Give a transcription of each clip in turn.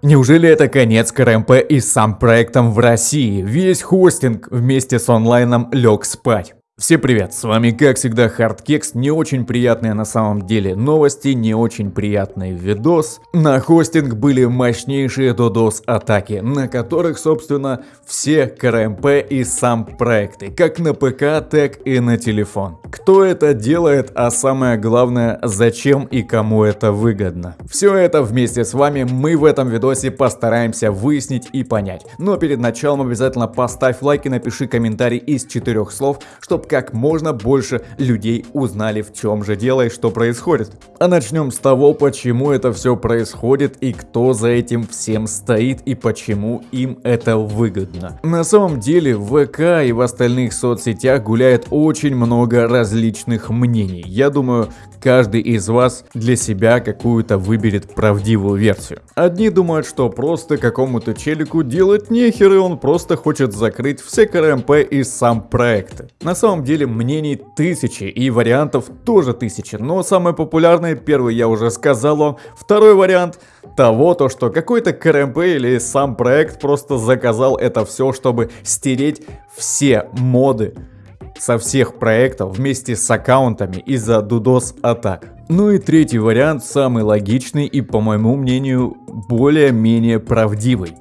Неужели это конец КРМП и сам проектом в России? Весь хостинг вместе с онлайном лег спать. Всем привет, с вами как всегда Хардкекс, не очень приятные на самом деле новости, не очень приятный видос. На хостинг были мощнейшие DDoS атаки, на которых собственно все КРМП и сам проекты, как на ПК, так и на телефон. Кто это делает, а самое главное, зачем и кому это выгодно. Все это вместе с вами мы в этом видосе постараемся выяснить и понять. Но перед началом обязательно поставь лайк и напиши комментарий из четырех слов, чтобы как можно больше людей узнали в чем же дело и что происходит. А начнем с того, почему это все происходит и кто за этим всем стоит и почему им это выгодно. На самом деле в ВК и в остальных соцсетях гуляет очень много различных мнений. Я думаю, каждый из вас для себя какую-то выберет правдивую версию. Одни думают, что просто какому-то челику делать нехер и он просто хочет закрыть все КРМП и сам проект. На самом самом деле мнений тысячи и вариантов тоже тысячи, но самый популярный, первый я уже сказал вам, второй вариант того, то что какой-то КРМП или сам проект просто заказал это все, чтобы стереть все моды со всех проектов вместе с аккаунтами из-за DDoS атак. Ну и третий вариант, самый логичный и по моему мнению более-менее правдивый.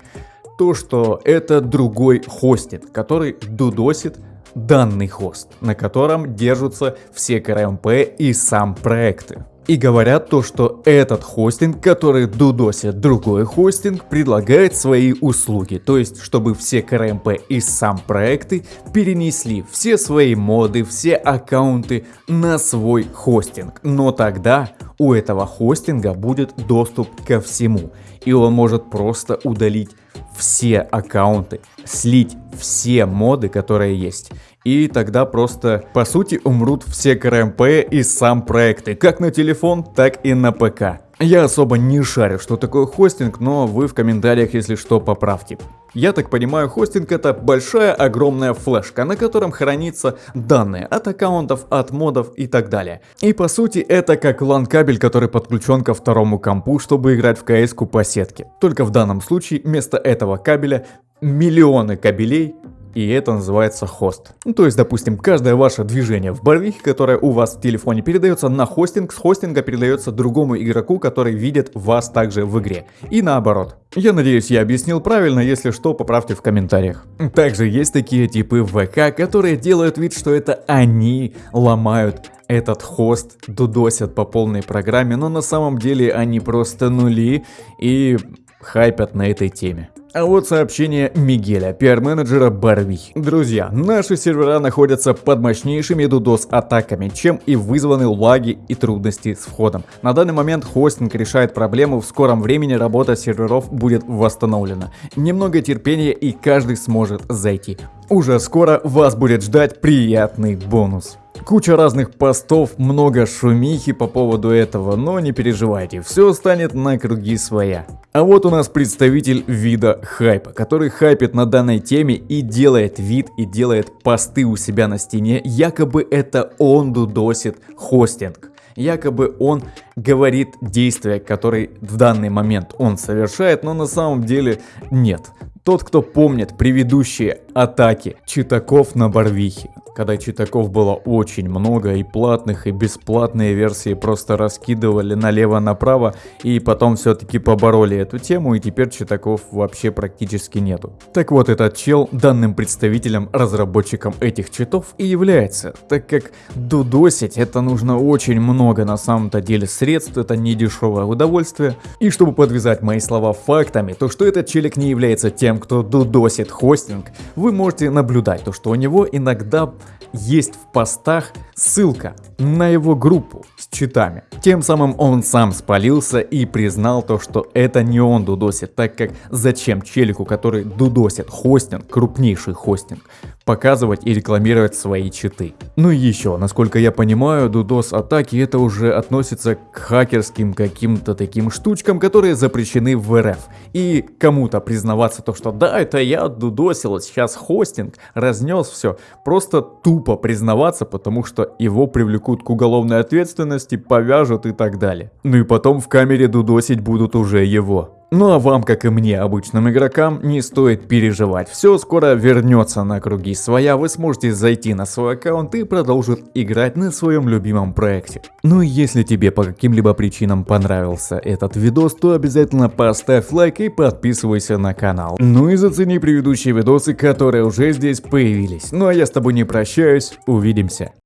То, что это другой хостинг, который дудосит данный хост, на котором держатся все КРМП и сам проекты. И говорят то, что этот хостинг, который дудосит другой хостинг, предлагает свои услуги. То есть, чтобы все КРМП и сам проекты перенесли все свои моды, все аккаунты на свой хостинг. Но тогда у этого хостинга будет доступ ко всему. И он может просто удалить все аккаунты, слить все моды, которые есть. И тогда просто, по сути, умрут все КРМП и сам проекты, как на телефон, так и на ПК. Я особо не шарю, что такое хостинг, но вы в комментариях, если что, поправьте. Я так понимаю, хостинг это большая огромная флешка, на котором хранятся данные от аккаунтов, от модов и так далее. И по сути это как LAN кабель, который подключен ко второму компу, чтобы играть в кс по сетке. Только в данном случае вместо этого кабеля миллионы кабелей и это называется хост. Ну, то есть, допустим, каждое ваше движение в барвихе, которое у вас в телефоне передается на хостинг, с хостинга передается другому игроку, который видит вас также в игре. И наоборот. Я надеюсь, я объяснил правильно, если что, поправьте в комментариях. Также есть такие типы ВК, которые делают вид, что это они ломают этот хост, дудосят по полной программе, но на самом деле они просто нули и хайпят на этой теме. А вот сообщение Мигеля, пиар-менеджера Барвихи. Друзья, наши сервера находятся под мощнейшими DDoS атаками, чем и вызваны лаги и трудности с входом. На данный момент хостинг решает проблему, в скором времени работа серверов будет восстановлена. Немного терпения и каждый сможет зайти. Уже скоро вас будет ждать приятный бонус. Куча разных постов, много шумихи по поводу этого, но не переживайте, все станет на круги своя. А вот у нас представитель вида хайпа, который хайпит на данной теме и делает вид и делает посты у себя на стене, якобы это он дудосит хостинг. Якобы он говорит действия, которые в данный момент он совершает, но на самом деле нет. Тот, кто помнит предыдущие атаки читаков на Барвихе, когда читаков было очень много и платных, и бесплатные версии просто раскидывали налево-направо, и потом все-таки побороли эту тему, и теперь читаков вообще практически нету. Так вот, этот чел данным представителем, разработчиком этих читов и является, так как дудосить это нужно очень много на самом-то деле средств, это не дешевое удовольствие. И чтобы подвязать мои слова фактами, то что этот челик не является тем кто дудосит хостинг, вы можете наблюдать то, что у него иногда есть в постах ссылка на его группу с читами. Тем самым он сам спалился и признал то, что это не он дудосит, так как зачем челику, который дудосит хостинг, крупнейший хостинг, показывать и рекламировать свои читы. Ну и еще, насколько я понимаю, DDoS атаки это уже относится к хакерским каким-то таким штучкам, которые запрещены в РФ. И кому-то признаваться то, что да, это я дудосил, сейчас хостинг, разнес все, просто тупо признаваться, потому что его привлекут к уголовной ответственности, повяжут и так далее. Ну и потом в камере дудосить будут уже его. Ну а вам, как и мне, обычным игрокам, не стоит переживать. Все скоро вернется на круги своя, вы сможете зайти на свой аккаунт и продолжить играть на своем любимом проекте. Ну и если тебе по каким-либо причинам понравился этот видос, то обязательно поставь лайк и подписывайся на канал. Ну и зацени предыдущие видосы, которые уже здесь появились. Ну а я с тобой не прощаюсь, увидимся.